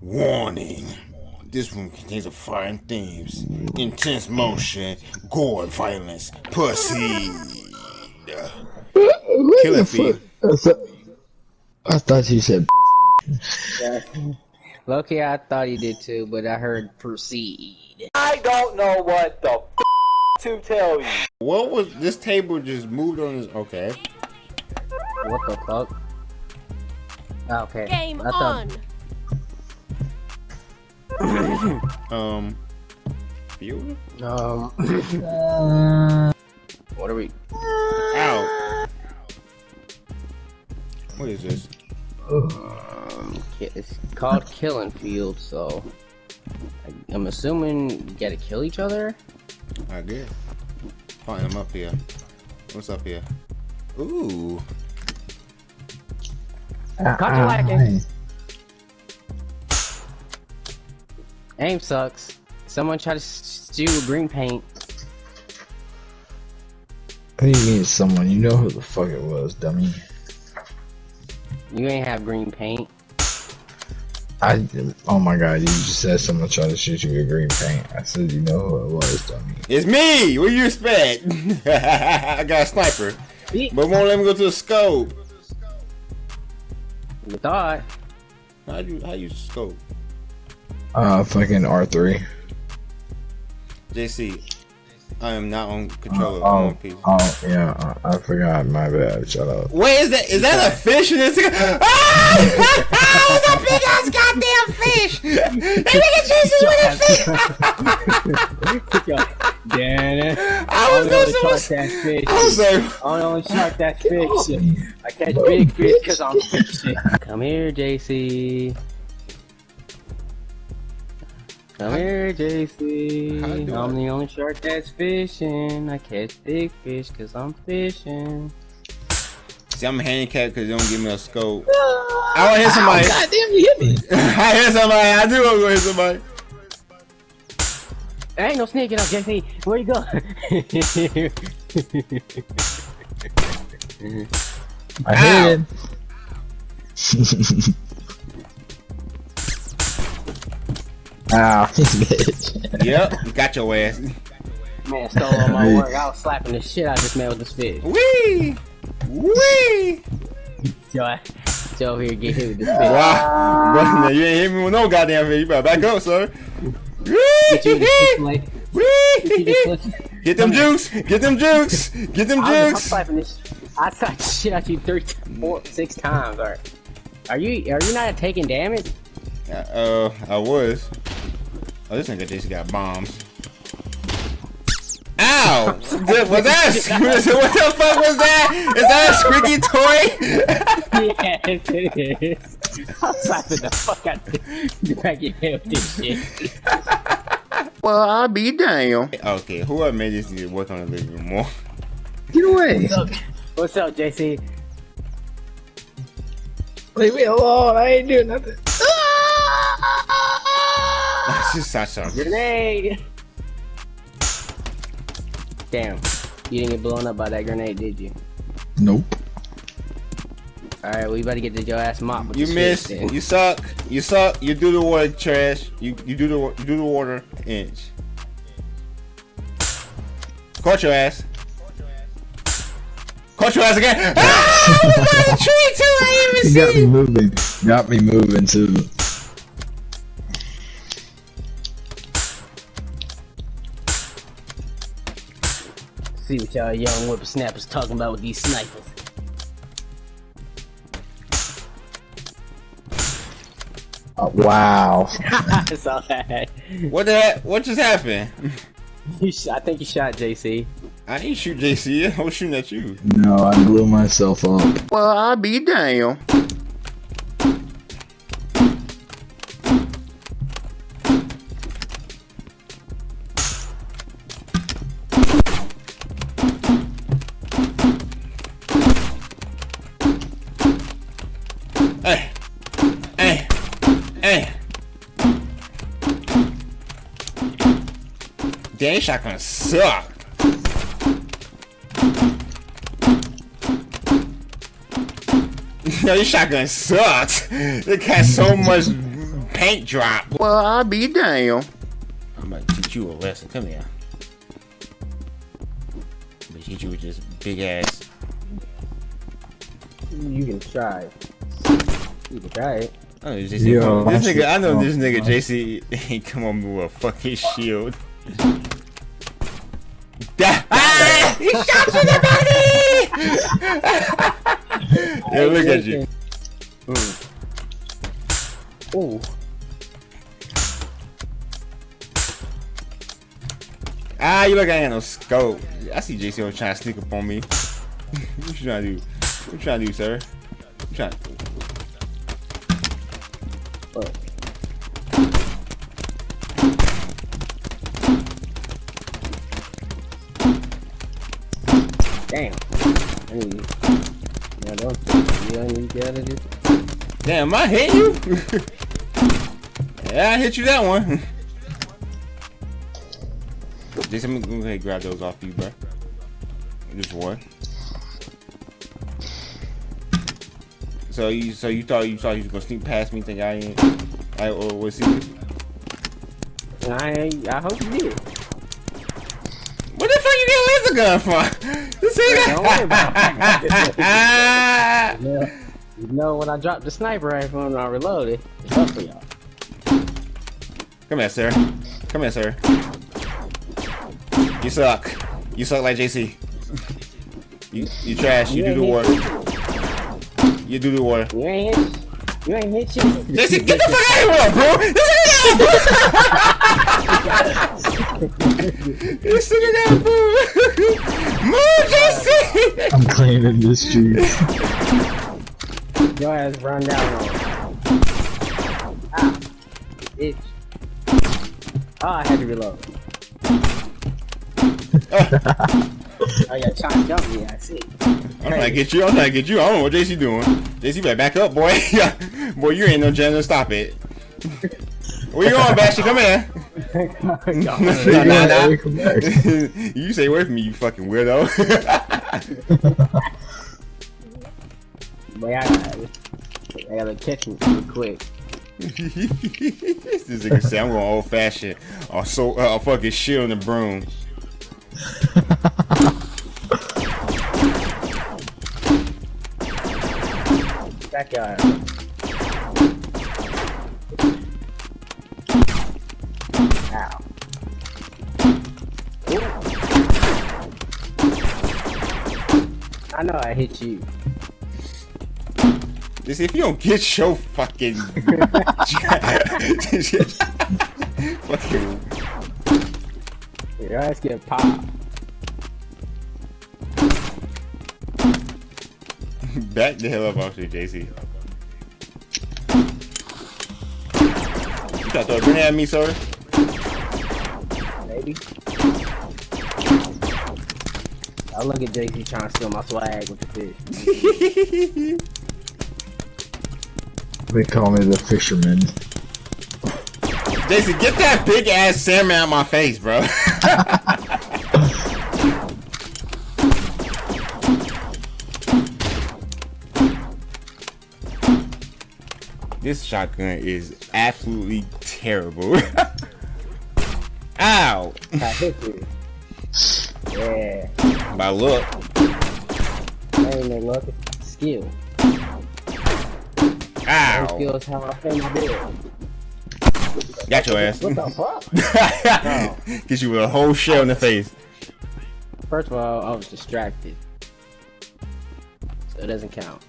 Warning. This room contains foreign themes, intense motion, gore, violence. Pussy. Killing feed. I thought you said. Yeah. Loki, I thought he did too, but I heard proceed. I don't know what the f to tell you. What was this table just moved on his okay. What the fuck? Okay. Game I thought- on. Um field? Um. what are we? Ow. What is this? Um, it's called Killing Field, so I- I'm assuming you gotta kill each other. I guess. Find him up here. What's up here? Ooh. Caught you lacking. Aim sucks. Someone tried to steal green paint. What do you mean, someone? You know who the fuck it was, dummy. You ain't have green paint. I. Oh my god, you just said someone tried to shoot you with green paint. I said, you know who it was, dummy. It's me! What do you expect? I got a sniper. But won't let me go to the scope. You thought. How you how you scope? Uh, fucking R3. JC, I am not on controller. I'm Oh, on oh, yeah, uh, I forgot. My bad. Shut up. Wait, is that is that a fish in this? Ah! it's a big ass goddamn fish! That nigga chasing with a fish! Damn I was doing so much. that fish. I was like, I only shark that fish. I catch big fish because I'm fishing. Come here, JC. Come here, JC. I'm the only shark that's fishing. I catch big fish because I'm fishing. see, I'm handicapped because they don't give me a scope. I want to hit somebody. Goddamn, you hit me. I hit somebody. I do want to hit somebody. There ain't no sneaking up, JC. Where you go? I Ow. hit it. Ow, bitch. Yep, got your ass. man stole all my work. I was slapping the shit out of this man with this fish. Wee! Wee! Joe, I- Joe here get hit with this fish. Wow. But now you ain't hit me with no goddamn fish. You better back up, sir. Get you the fish plate. Get you this Wee! Get them jukes! Get them jukes! Get them I'm, I'm slapping this. I slapped shit out you three, four, six times. All right. Are you are you not taking damage? Uh, uh, I was. Oh, this nigga just got bombs. Ow! Th- was that? what the fuck was that? Is that a squeaky toy? yes, it is. I'm slapping the fuck out the back of your head with this shit. well, I'll be damn. Okay, whoever made this need to work on the living room more. Get away. What's up, What's up, JC? Leave me alone. I ain't doing nothing. That's just such a. Grenade! Damn. You didn't get blown up by that grenade, did you? Nope. Alright, we you better get to your ass mopped with You the missed. shit. You suck. You suck. You do the water trash. You you do the you do the water inch. Caught your ass. Caught your ass again. Ah! I was by the tree too. I didn't You got me moving. Got me moving too. See what y'all young whippersnappers talking about with these snipers. Oh, wow. I saw that. What the heck? What just happened? You sh- I think you shot JC. I ain't shoot JC. I was shooting at you. No, I blew myself up. Well, I'll be damn. Damn, shotgun suck. Yo, your shotgun sucks. It got so much paint drop. Well, I'll be damn. I'm gonna teach you a lesson. Come here. I'm gonna teach you with this big ass. You can try. You can try it. Oh, this, JC, Yo, this nigga, ah, I know this nigga JC ain't come on with a fucking shield. Da- ah! He shot you in the body! Yo, look at you. Ooh. Ah, you look like I no scope. I see JC over trying to sneak up on me. what you trying to do? What you trying to do, sir? What you trying What? Damn. I need you. Yeah, don't. You don't need to get out of this. Damn, I hit you? yeah, I hit you that one. Just let me go ahead and grab those off you, bro. Just one. So you, so you thought you thought you was gonna sneak past me? Think I ain't? I or was he? I, I hope you did. Fuck you get a laser gun for? This Don't worry about it. Yeah. You know, when I dropped the sniper rifle and I reloaded, it's up for y'all. Come here, sir. Come here, sir. You suck. You suck like JC. You you trash. You do the work. You do the work. You ain't hit. You ain't hit shit. JC, get the fuck out of here, bro! This nigga got boo! Move, JC! I'm cleaning this streets. Your ass run down on. Ah, bitch. Oh, I had to reload. oh yeah, trying to jump me. I see. I'm trying to get you. I'm trying to get you. I don't know what JC doing. JC better back up, boy. boy, you ain't no janitor. Stop it. Where you going, Bastion? Come here. nah, Hey, nah, nah. hey, come back. you stay away from me, you fucking weirdo. Boy, I gotta, I gotta catch him real quick. this nigga say I'm going old fashioned. Or so uh, a fucking shield and the broom. Backyard. I know I hit you. Just if you don't get your fucking fucking Your ass get popped. back the hell up off you, JC. You try to throw a grenade at me, sir? Maybe. I look at JC trying to steal my swag with the fish. They call me the fisherman. JC, get that big ass salmon out my face, bro. this shotgun is absolutely terrible. Ow! I hit you. Yeah. By look. That ain't no luck. It's skill. Ow! Skill is how I pay my bill. Got your ass. What the fuck? Get you with a whole shell in the face. First of all, I was distracted. So it doesn't count.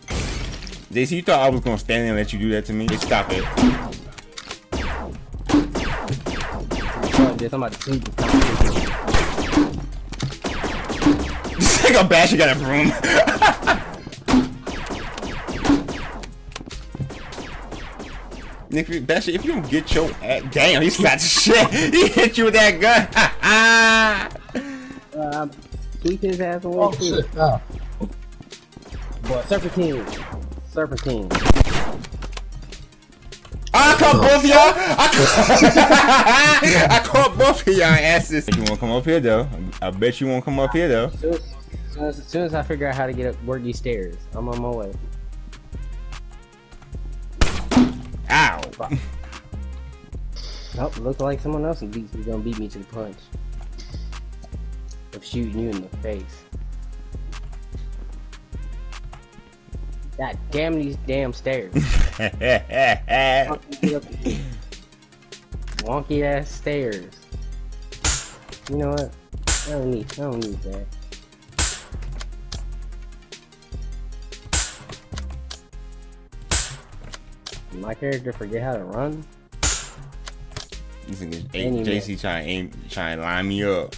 JC, you thought I was gonna stand there and let you do that to me? Just stop it. Fuck this, I'm about to sleep. This nigga bash, you a broom. Nick, Bash, if you don't get your ass, damn, he slapped the shit. He hit you with that gun. Um, tweak his ass away Oh too. shit! Ah. Boy, Serpentine. Serpentine. I caught both of y'all. I caught, I caught both of y'all asses. You won't come up here though. I bet you won't come up here though. As soon as, soon as, as soon as I figure out how to get up, work these stairs, I'm on my way. Ow. Oh, looks like someone else is gonna beat me to the punch. Of shooting you in the face. God damn these damn stairs. Fucking get up here. Wonky ass stairs. You know what? I don't need I don't need that. My character forget how to run? This nigga JC trying aim, trying to line me up.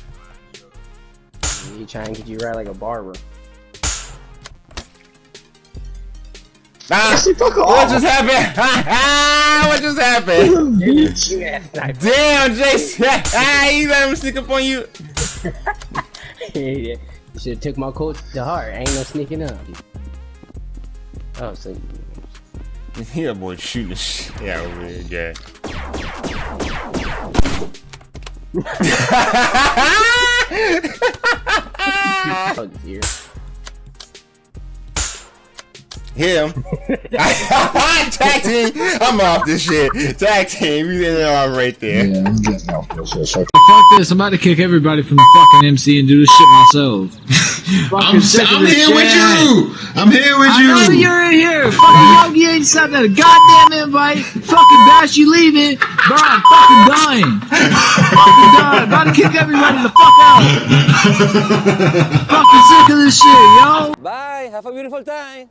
He try and get you right like a barber. Ah, Jesse, fuck what off. just happened? what just happened? Bitch. You ass sniper. Damn, JC. Ah, he let him sneak up on you. you should have took my quotes to heart. Ain't no sneaking up. Oh, so Yeah, boy, shooting the shit out of me, yeah. fuck here. Him. Tag team. I'm off this shit. Tag team. You didn't know I'm right there. Yeah, I'm getting off this shit. So Fuck this, I'm about to kick everybody from the fucking MC and do this shit myself. I'm, Fucking sick of I'm this here with you. I'm here with I know you. you're in here. Fucking Yogi ain't sent that goddamn invite. Fucking Bash, you leaving. Bro, I'm fucking dying. fucking dying. About to kick everybody the fuck out. fucking sick of this shit, yo. Bye. Have a beautiful time.